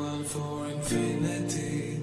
on for infinity.